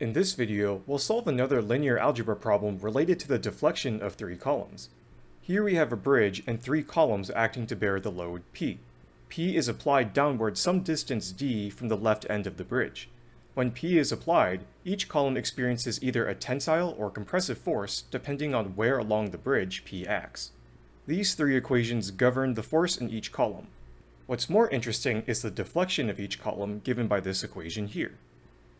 In this video, we'll solve another linear algebra problem related to the deflection of three columns. Here we have a bridge and three columns acting to bear the load P. P is applied downward some distance d from the left end of the bridge. When P is applied, each column experiences either a tensile or compressive force depending on where along the bridge P acts. These three equations govern the force in each column. What's more interesting is the deflection of each column given by this equation here.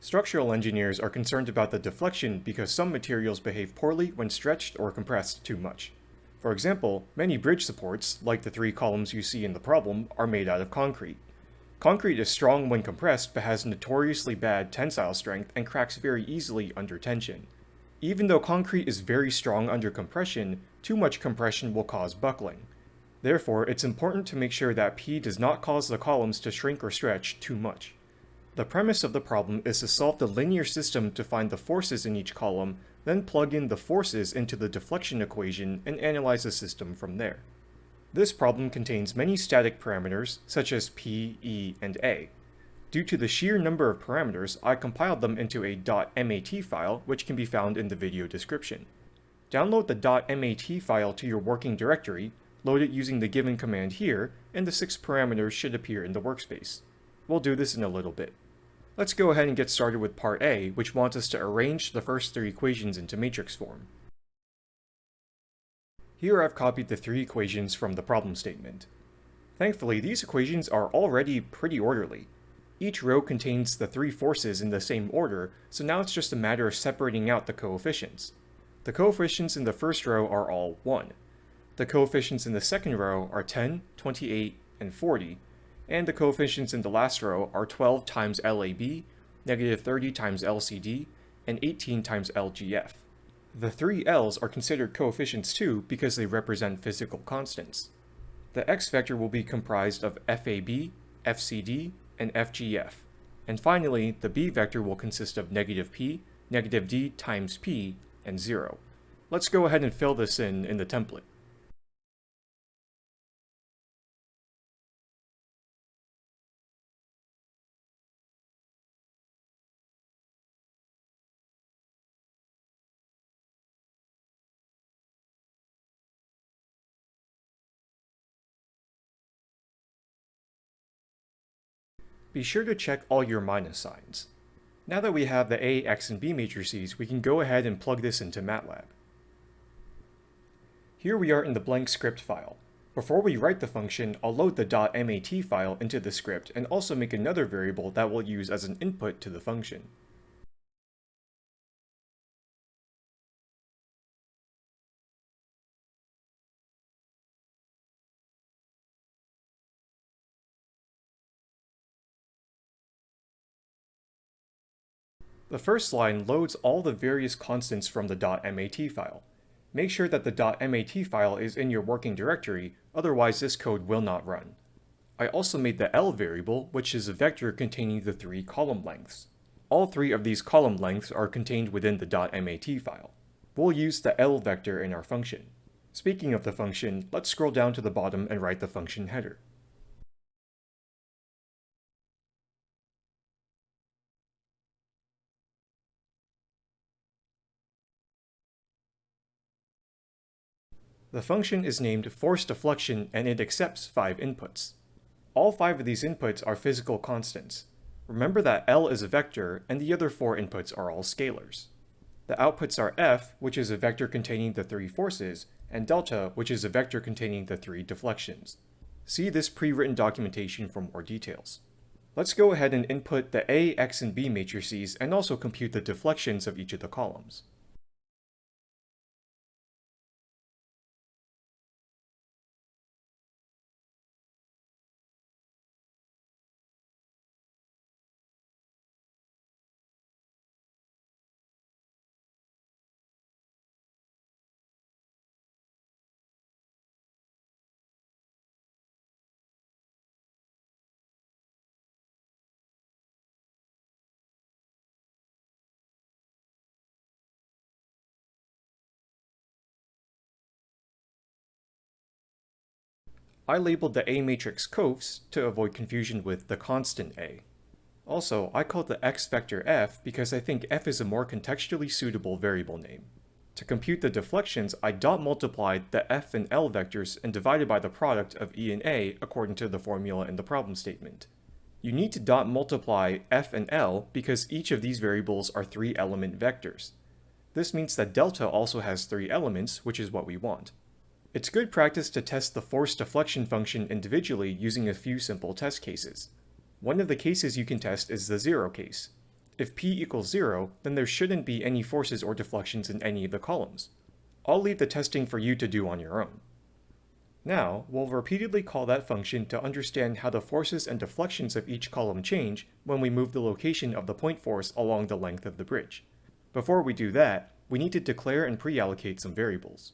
Structural engineers are concerned about the deflection because some materials behave poorly when stretched or compressed too much. For example, many bridge supports, like the three columns you see in the problem, are made out of concrete. Concrete is strong when compressed but has notoriously bad tensile strength and cracks very easily under tension. Even though concrete is very strong under compression, too much compression will cause buckling. Therefore, it's important to make sure that P does not cause the columns to shrink or stretch too much. The premise of the problem is to solve the linear system to find the forces in each column, then plug in the forces into the deflection equation and analyze the system from there. This problem contains many static parameters, such as p, e, and a. Due to the sheer number of parameters, I compiled them into a .mat file, which can be found in the video description. Download the .mat file to your working directory, load it using the given command here, and the six parameters should appear in the workspace. We'll do this in a little bit. Let's go ahead and get started with part A, which wants us to arrange the first three equations into matrix form. Here I've copied the three equations from the problem statement. Thankfully, these equations are already pretty orderly. Each row contains the three forces in the same order, so now it's just a matter of separating out the coefficients. The coefficients in the first row are all 1. The coefficients in the second row are 10, 28, and 40, and the coefficients in the last row are 12 times LAB, negative 30 times LCD, and 18 times LGF. The three L's are considered coefficients too because they represent physical constants. The x vector will be comprised of FAB, FCD, and FGF. And finally, the b vector will consist of negative p, negative d times p, and 0. Let's go ahead and fill this in in the template. Be sure to check all your minus signs. Now that we have the A, X, and B matrices, we can go ahead and plug this into MATLAB. Here we are in the blank script file. Before we write the function, I'll load the .mat file into the script and also make another variable that we'll use as an input to the function. The first line loads all the various constants from the .mat file. Make sure that the .mat file is in your working directory, otherwise this code will not run. I also made the L variable, which is a vector containing the three column lengths. All three of these column lengths are contained within the .mat file. We'll use the L vector in our function. Speaking of the function, let's scroll down to the bottom and write the function header. The function is named force deflection and it accepts five inputs. All five of these inputs are physical constants. Remember that L is a vector and the other four inputs are all scalars. The outputs are F, which is a vector containing the three forces, and delta, which is a vector containing the three deflections. See this pre-written documentation for more details. Let's go ahead and input the A, X, and B matrices and also compute the deflections of each of the columns. I labeled the A matrix cofs to avoid confusion with the constant A. Also, I called the x vector f because I think f is a more contextually suitable variable name. To compute the deflections, I dot multiplied the f and l vectors and divided by the product of e and a according to the formula in the problem statement. You need to dot multiply f and l because each of these variables are three element vectors. This means that delta also has three elements, which is what we want. It's good practice to test the force deflection function individually using a few simple test cases. One of the cases you can test is the zero case. If p equals zero, then there shouldn't be any forces or deflections in any of the columns. I'll leave the testing for you to do on your own. Now, we'll repeatedly call that function to understand how the forces and deflections of each column change when we move the location of the point force along the length of the bridge. Before we do that, we need to declare and pre-allocate some variables.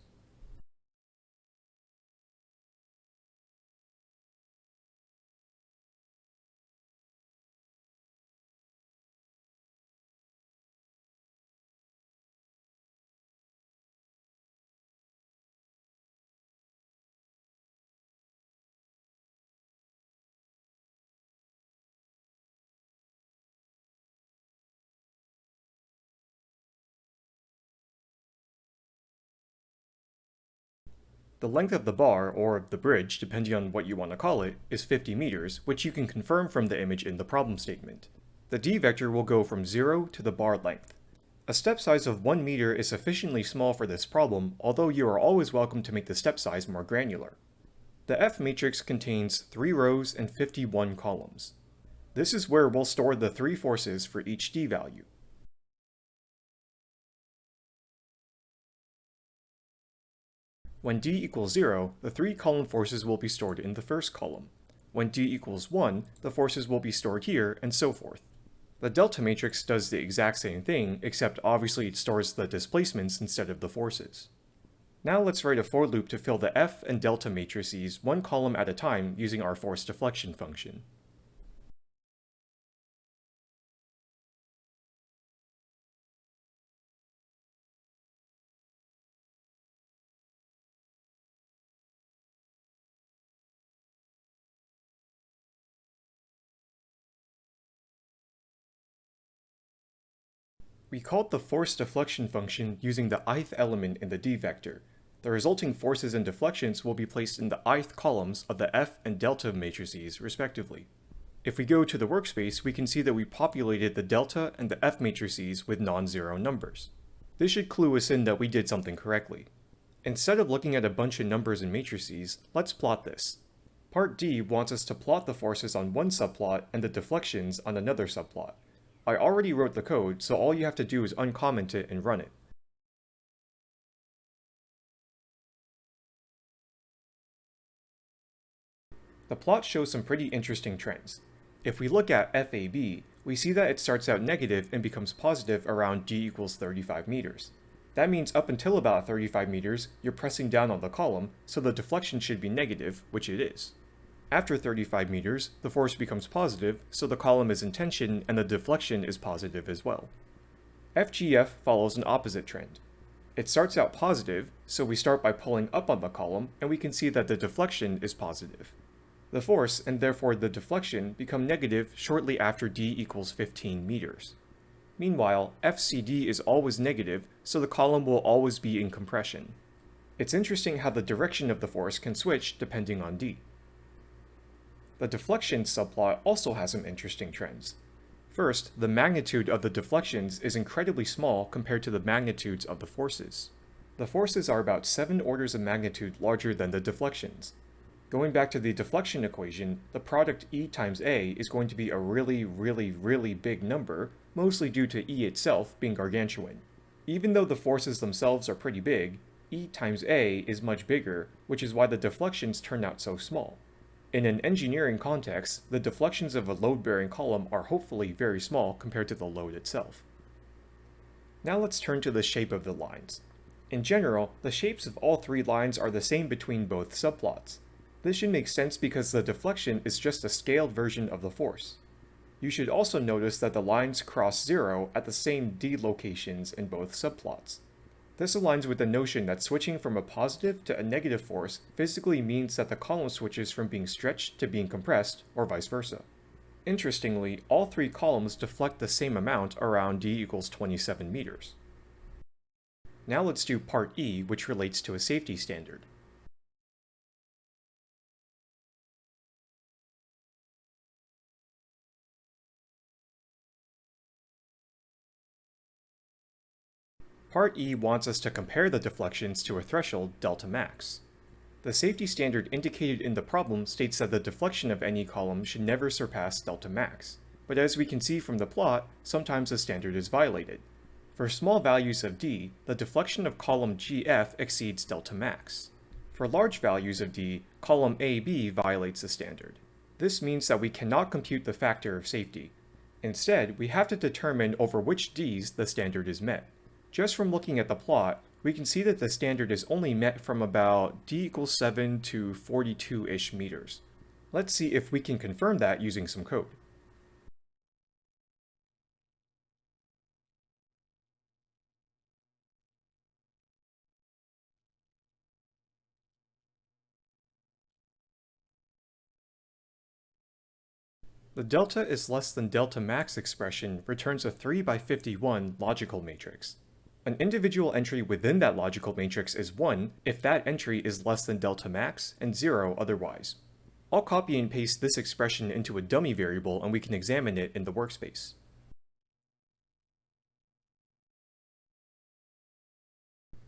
The length of the bar, or the bridge, depending on what you want to call it, is 50 meters, which you can confirm from the image in the problem statement. The d vector will go from 0 to the bar length. A step size of 1 meter is sufficiently small for this problem, although you are always welcome to make the step size more granular. The F matrix contains 3 rows and 51 columns. This is where we'll store the three forces for each d value. When d equals 0, the three column forces will be stored in the first column. When d equals 1, the forces will be stored here, and so forth. The delta matrix does the exact same thing, except obviously it stores the displacements instead of the forces. Now let's write a for loop to fill the F and delta matrices one column at a time using our force deflection function. We called the force deflection function using the ith element in the d vector. The resulting forces and deflections will be placed in the ith columns of the f and delta matrices, respectively. If we go to the workspace, we can see that we populated the delta and the f matrices with non-zero numbers. This should clue us in that we did something correctly. Instead of looking at a bunch of numbers and matrices, let's plot this. Part D wants us to plot the forces on one subplot and the deflections on another subplot. I already wrote the code, so all you have to do is uncomment it and run it. The plot shows some pretty interesting trends. If we look at FAB, we see that it starts out negative and becomes positive around d equals 35 meters. That means up until about 35 meters, you're pressing down on the column, so the deflection should be negative, which it is. After 35 meters, the force becomes positive, so the column is in tension and the deflection is positive as well. FGF follows an opposite trend. It starts out positive, so we start by pulling up on the column, and we can see that the deflection is positive. The force, and therefore the deflection, become negative shortly after d equals 15 meters. Meanwhile, FCD is always negative, so the column will always be in compression. It's interesting how the direction of the force can switch depending on d. The deflection subplot also has some interesting trends. First, the magnitude of the deflections is incredibly small compared to the magnitudes of the forces. The forces are about 7 orders of magnitude larger than the deflections. Going back to the deflection equation, the product E times A is going to be a really, really, really big number, mostly due to E itself being gargantuan. Even though the forces themselves are pretty big, E times A is much bigger, which is why the deflections turn out so small. In an engineering context, the deflections of a load-bearing column are hopefully very small compared to the load itself. Now let's turn to the shape of the lines. In general, the shapes of all three lines are the same between both subplots. This should make sense because the deflection is just a scaled version of the force. You should also notice that the lines cross zero at the same d locations in both subplots. This aligns with the notion that switching from a positive to a negative force physically means that the column switches from being stretched to being compressed, or vice versa. Interestingly, all three columns deflect the same amount around d equals 27 meters. Now let's do part E, which relates to a safety standard. Part E wants us to compare the deflections to a threshold delta max. The safety standard indicated in the problem states that the deflection of any column should never surpass delta max, but as we can see from the plot, sometimes the standard is violated. For small values of d, the deflection of column GF exceeds delta max. For large values of d, column AB violates the standard. This means that we cannot compute the factor of safety. Instead, we have to determine over which d's the standard is met. Just from looking at the plot, we can see that the standard is only met from about d equals 7 to 42-ish meters. Let's see if we can confirm that using some code. The delta is less than delta max expression returns a 3 by 51 logical matrix. An individual entry within that logical matrix is 1 if that entry is less than delta max and 0 otherwise. I'll copy and paste this expression into a dummy variable and we can examine it in the workspace.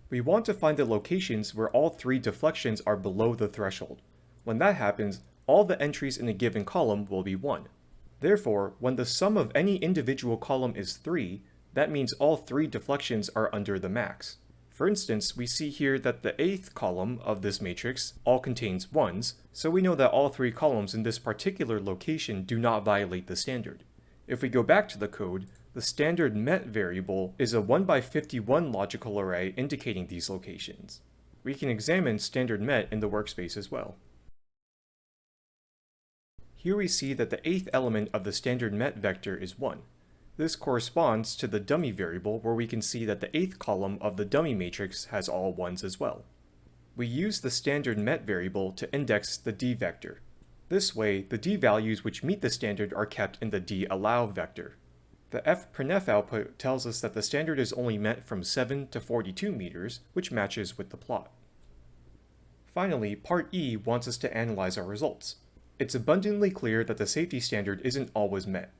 We want to find the locations where all three deflections are below the threshold. When that happens, all the entries in a given column will be 1. Therefore, when the sum of any individual column is 3, that means all three deflections are under the max. For instance, we see here that the eighth column of this matrix all contains 1s, so we know that all three columns in this particular location do not violate the standard. If we go back to the code, the standard met variable is a 1 by 51 logical array indicating these locations. We can examine standard met in the workspace as well. Here we see that the eighth element of the standard met vector is 1. This corresponds to the dummy variable where we can see that the eighth column of the dummy matrix has all ones as well. We use the standard met variable to index the d vector. This way, the d values which meet the standard are kept in the d allow vector. The fprintf output tells us that the standard is only met from 7 to 42 meters, which matches with the plot. Finally, part E wants us to analyze our results. It's abundantly clear that the safety standard isn't always met.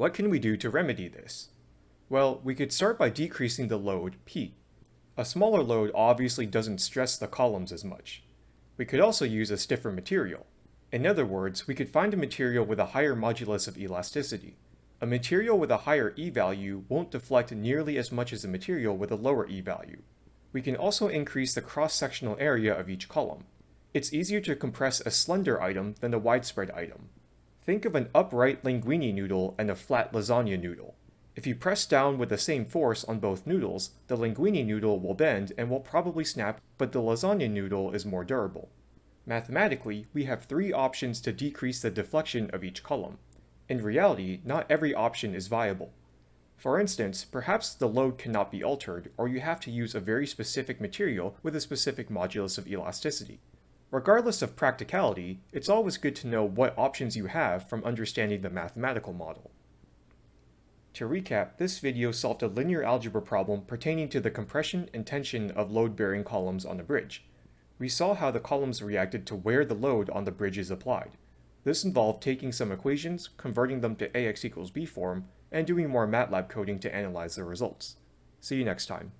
What can we do to remedy this? Well, we could start by decreasing the load, P. A smaller load obviously doesn't stress the columns as much. We could also use a stiffer material. In other words, we could find a material with a higher modulus of elasticity. A material with a higher E value won't deflect nearly as much as a material with a lower E value. We can also increase the cross-sectional area of each column. It's easier to compress a slender item than a widespread item. Think of an upright linguine noodle and a flat lasagna noodle. If you press down with the same force on both noodles, the linguine noodle will bend and will probably snap, but the lasagna noodle is more durable. Mathematically, we have three options to decrease the deflection of each column. In reality, not every option is viable. For instance, perhaps the load cannot be altered, or you have to use a very specific material with a specific modulus of elasticity. Regardless of practicality, it's always good to know what options you have from understanding the mathematical model. To recap, this video solved a linear algebra problem pertaining to the compression and tension of load-bearing columns on a bridge. We saw how the columns reacted to where the load on the bridge is applied. This involved taking some equations, converting them to ax equals b form, and doing more MATLAB coding to analyze the results. See you next time.